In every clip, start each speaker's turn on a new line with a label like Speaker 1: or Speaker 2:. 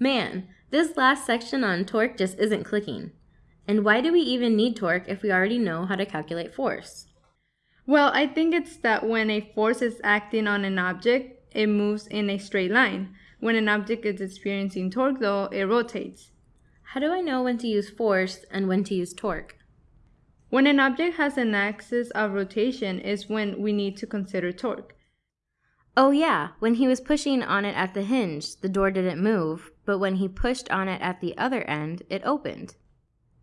Speaker 1: Man, this last section on torque just isn't clicking. And why do we even need torque if we already know how to calculate force?
Speaker 2: Well, I think it's that when a force is acting on an object, it moves in a straight line. When an object is experiencing torque, though, it rotates.
Speaker 1: How do I know when to use force and when to use torque?
Speaker 2: When an object has an axis of rotation is when we need to consider torque.
Speaker 1: Oh yeah, when he was pushing on it at the hinge, the door didn't move, but when he pushed on it at the other end, it opened.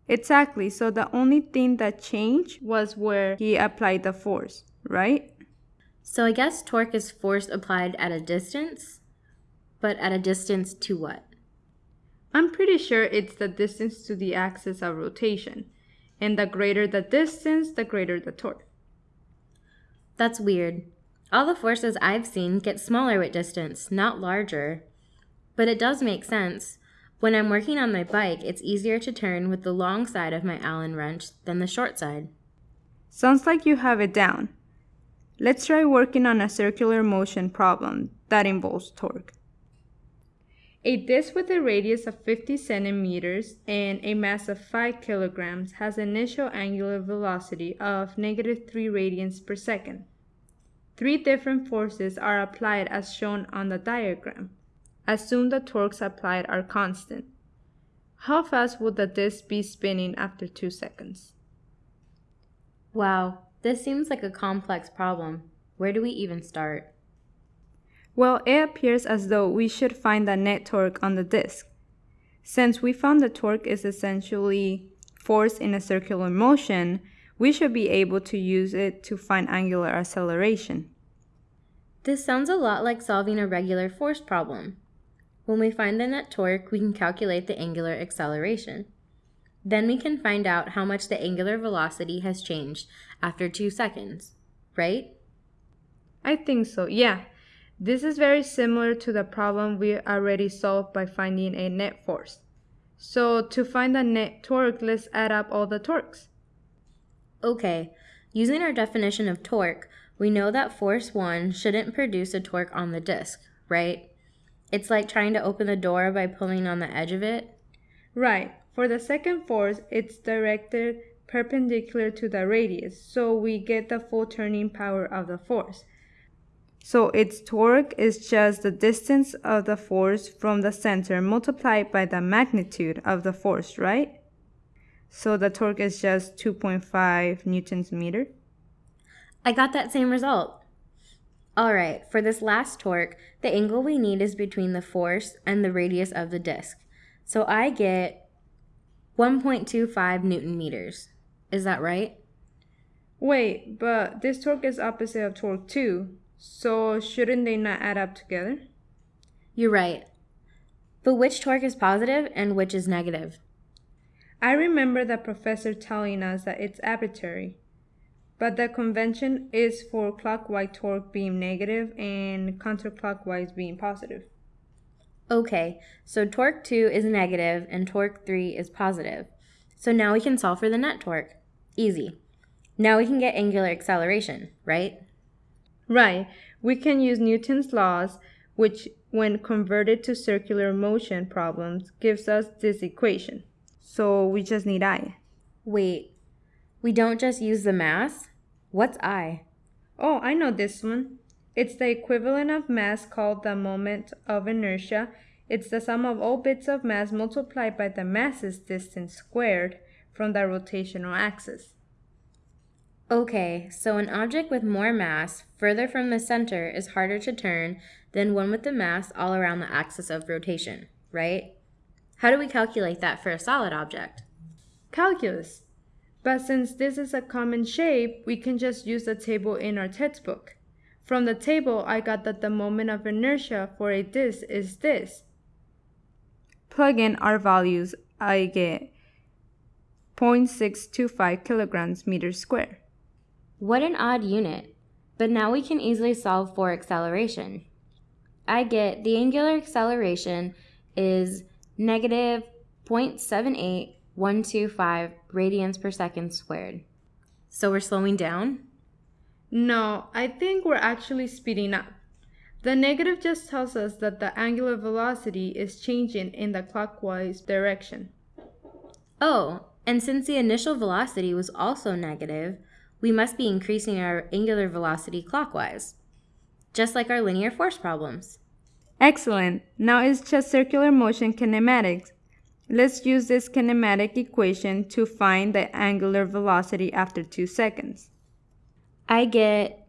Speaker 2: Exactly, so the only thing that changed was where he applied the force, right?
Speaker 1: So I guess torque is force applied at a distance, but at a distance to what?
Speaker 2: I'm pretty sure it's the distance to the axis of rotation, and the greater the distance, the greater the torque.
Speaker 1: That's weird. All the forces I've seen get smaller with distance, not larger. But it does make sense. When I'm working on my bike, it's easier to turn with the long side of my Allen wrench than the short side.
Speaker 2: Sounds like you have it down. Let's try working on a circular motion problem that involves torque. A disc with a radius of 50 centimeters and a mass of 5 kilograms has an initial angular velocity of negative 3 radians per second. Three different forces are applied as shown on the diagram. Assume the torques applied are constant. How fast would the disc be spinning after 2 seconds?
Speaker 1: Wow, this seems like a complex problem. Where do we even start?
Speaker 2: Well, it appears as though we should find the net torque on the disk. Since we found the torque is essentially force in a circular motion, we should be able to use it to find angular acceleration.
Speaker 1: This sounds a lot like solving a regular force problem. When we find the net torque, we can calculate the angular acceleration. Then we can find out how much the angular velocity has changed after two seconds, right?
Speaker 2: I think so, yeah. This is very similar to the problem we already solved by finding a net force. So to find the net torque, let's add up all the torques.
Speaker 1: Okay, using our definition of torque, we know that force 1 shouldn't produce a torque on the disc, right? It's like trying to open the door by pulling on the edge of it.
Speaker 2: Right. For the second force, it's directed perpendicular to the radius, so we get the full turning power of the force. So its torque is just the distance of the force from the center multiplied by the magnitude of the force, right? So the torque is just 2.5 newtons meter.
Speaker 1: I got that same result. All right, for this last torque, the angle we need is between the force and the radius of the disk. So I get 1.25 newton meters. Is that right?
Speaker 2: Wait, but this torque is opposite of torque 2, so shouldn't they not add up together?
Speaker 1: You're right. But which torque is positive and which is negative?
Speaker 2: I remember the professor telling us that it's arbitrary, but the convention is for clockwise torque being negative and counterclockwise being positive.
Speaker 1: Okay, so torque 2 is negative and torque 3 is positive. So now we can solve for the net torque. Easy. Now we can get angular acceleration, right?
Speaker 2: Right. We can use Newton's laws, which when converted to circular motion problems gives us this equation. So we just need I.
Speaker 1: Wait, we don't just use the mass? What's I?
Speaker 2: Oh, I know this one. It's the equivalent of mass called the moment of inertia. It's the sum of all bits of mass multiplied by the mass's distance squared from the rotational axis.
Speaker 1: Okay, so an object with more mass further from the center is harder to turn than one with the mass all around the axis of rotation, right? How do we calculate that for a solid object?
Speaker 2: Calculus. But since this is a common shape, we can just use the table in our textbook. From the table, I got that the moment of inertia for a disk is this. Plug in our values, I get 0.625 kilograms meters square.
Speaker 1: What an odd unit. But now we can easily solve for acceleration. I get the angular acceleration is negative 0.78125 radians per second squared. So we're slowing down?
Speaker 2: No, I think we're actually speeding up. The negative just tells us that the angular velocity is changing in the clockwise direction.
Speaker 1: Oh, and since the initial velocity was also negative, we must be increasing our angular velocity clockwise, just like our linear force problems.
Speaker 2: Excellent. Now it's just circular motion kinematics. Let's use this kinematic equation to find the angular velocity after 2 seconds.
Speaker 1: I get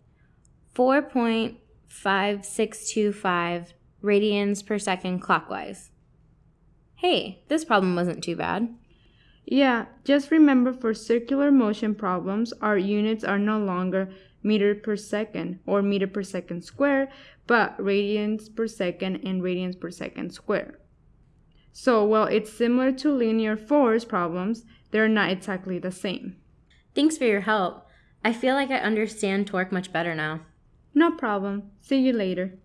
Speaker 1: 4.5625 radians per second clockwise. Hey, this problem wasn't too bad.
Speaker 2: Yeah, just remember for circular motion problems, our units are no longer meter per second or meter per second square, but radians per second and radians per second square. So while it's similar to linear force problems, they're not exactly the same.
Speaker 1: Thanks for your help. I feel like I understand torque much better now.
Speaker 2: No problem. See you later.